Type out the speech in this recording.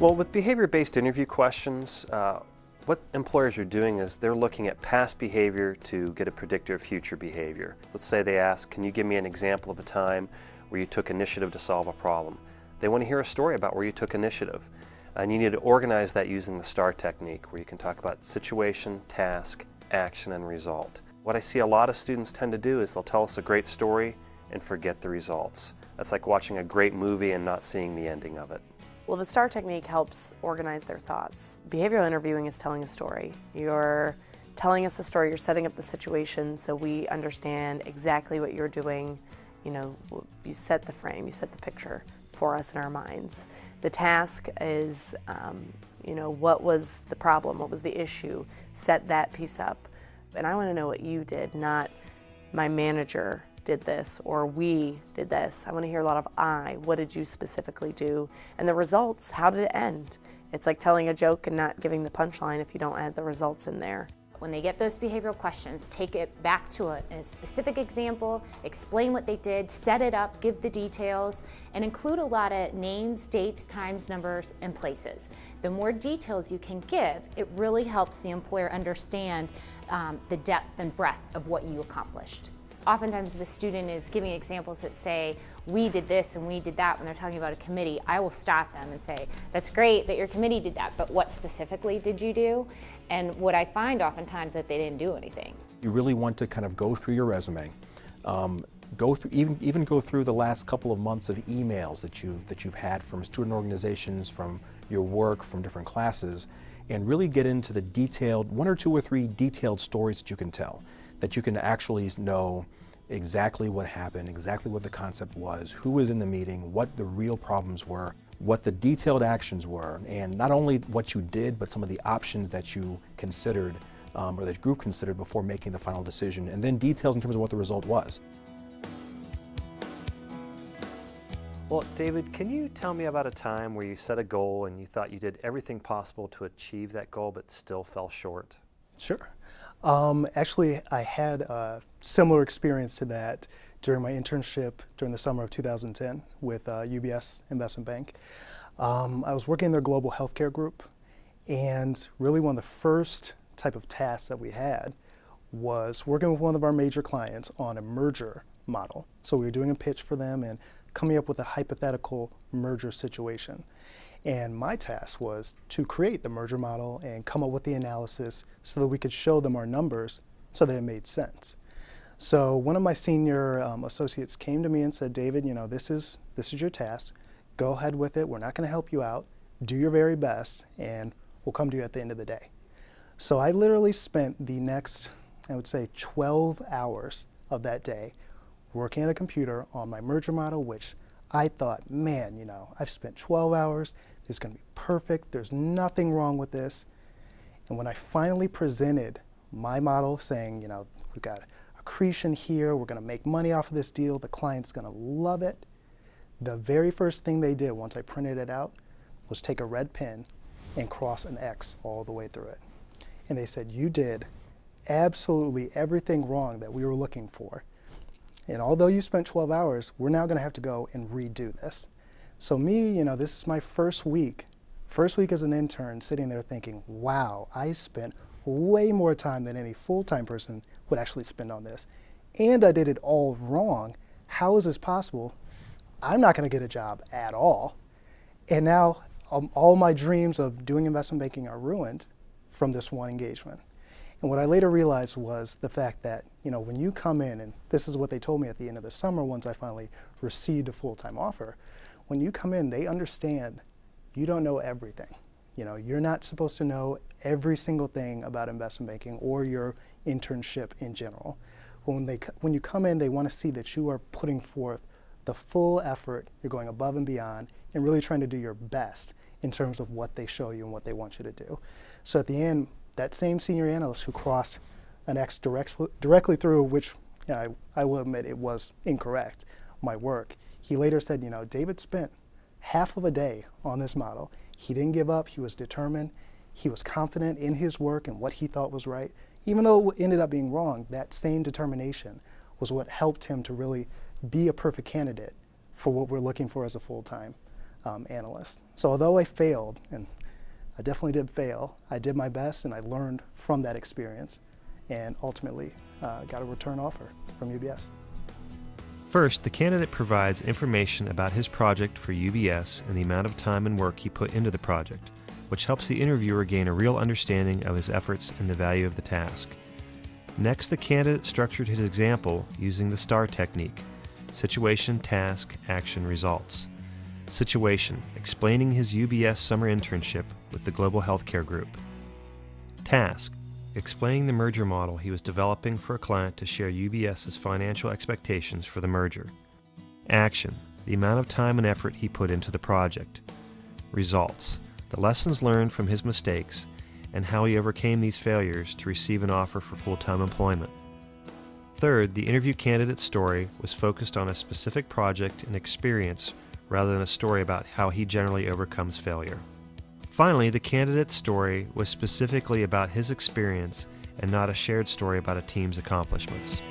Well, with behavior-based interview questions, uh, what employers are doing is they're looking at past behavior to get a predictor of future behavior. Let's say they ask, can you give me an example of a time where you took initiative to solve a problem? They want to hear a story about where you took initiative. And you need to organize that using the STAR technique, where you can talk about situation, task, action, and result. What I see a lot of students tend to do is they'll tell us a great story and forget the results. That's like watching a great movie and not seeing the ending of it. Well, the STAR technique helps organize their thoughts. Behavioral interviewing is telling a story. You're telling us a story, you're setting up the situation so we understand exactly what you're doing. You know, you set the frame, you set the picture for us in our minds. The task is, um, you know, what was the problem, what was the issue, set that piece up. And I want to know what you did, not my manager did this or we did this. I want to hear a lot of I. What did you specifically do? And the results, how did it end? It's like telling a joke and not giving the punchline if you don't add the results in there. When they get those behavioral questions, take it back to a, a, specific example, explain what they did, set it up, give the details, and include a lot of names, dates, times, numbers, and places. The more details you can give, it really helps the employer understand um, the depth and breadth of what you accomplished. Oftentimes if a student is giving examples that say, we did this and we did that when they're talking about a committee, I will stop them and say, that's great that your committee did that, but what specifically did you do? And what I find oftentimes that they didn't do anything. You really want to kind of go through your resume, um, go through even even go through the last couple of months of emails that you've that you've had from student organizations, from your work, from different classes, and really get into the detailed one or two or three detailed stories that you can tell that you can actually know exactly what happened, exactly what the concept was, who was in the meeting, what the real problems were, what the detailed actions were, and not only what you did, but some of the options that you considered um, or that group considered before making the final decision, and then details in terms of what the result was. Well, David, can you tell me about a time where you set a goal and you thought you did everything possible to achieve that goal but still fell short? Sure. Um, actually, I had a similar experience to that during my internship during the summer of 2010 with uh, UBS Investment Bank. Um, I was working in their global healthcare group, and really one of the first type of tasks that we had was working with one of our major clients on a merger model. So we were doing a pitch for them and coming up with a hypothetical merger situation. And my task was to create the merger model and come up with the analysis so that we could show them our numbers so that it made sense. So one of my senior um, associates came to me and said, David, you know, this is, this is your task. Go ahead with it. We're not going to help you out. Do your very best, and we'll come to you at the end of the day. So I literally spent the next, I would say, 12 hours of that day working at a computer on my merger model, which I thought, man, you know, I've spent 12 hours. It's going to be perfect. There's nothing wrong with this. And when I finally presented my model saying, you know, we've got accretion here, we're going to make money off of this deal, the client's going to love it, the very first thing they did once I printed it out was take a red pen and cross an X all the way through it. And they said, you did absolutely everything wrong that we were looking for. And although you spent 12 hours, we're now going to have to go and redo this. So me, you know, this is my first week, first week as an intern, sitting there thinking, wow, I spent way more time than any full-time person would actually spend on this. And I did it all wrong. How is this possible? I'm not going to get a job at all. And now um, all my dreams of doing investment banking are ruined from this one engagement. And what I later realized was the fact that, you know, when you come in, and this is what they told me at the end of the summer once I finally received a full-time offer, when you come in, they understand you don't know everything. You know, you're not supposed to know every single thing about investment banking or your internship in general. When, they, when you come in, they want to see that you are putting forth the full effort, you're going above and beyond, and really trying to do your best in terms of what they show you and what they want you to do. So at the end, that same senior analyst who crossed an X direct, directly through, which you know, I, I will admit it was incorrect, my work, he later said, you know, David spent half of a day on this model. He didn't give up. He was determined. He was confident in his work and what he thought was right. Even though it ended up being wrong, that same determination was what helped him to really be a perfect candidate for what we're looking for as a full-time um, analyst. So although I failed, and I definitely did fail, I did my best and I learned from that experience and ultimately uh, got a return offer from UBS. First, the candidate provides information about his project for UBS and the amount of time and work he put into the project, which helps the interviewer gain a real understanding of his efforts and the value of the task. Next, the candidate structured his example using the STAR technique situation, task, action, results. Situation explaining his UBS summer internship with the Global Healthcare Group. Task explaining the merger model he was developing for a client to share UBS's financial expectations for the merger. Action the amount of time and effort he put into the project. Results the lessons learned from his mistakes and how he overcame these failures to receive an offer for full time employment. Third, the interview candidate's story was focused on a specific project and experience rather than a story about how he generally overcomes failure. Finally, the candidate's story was specifically about his experience and not a shared story about a team's accomplishments.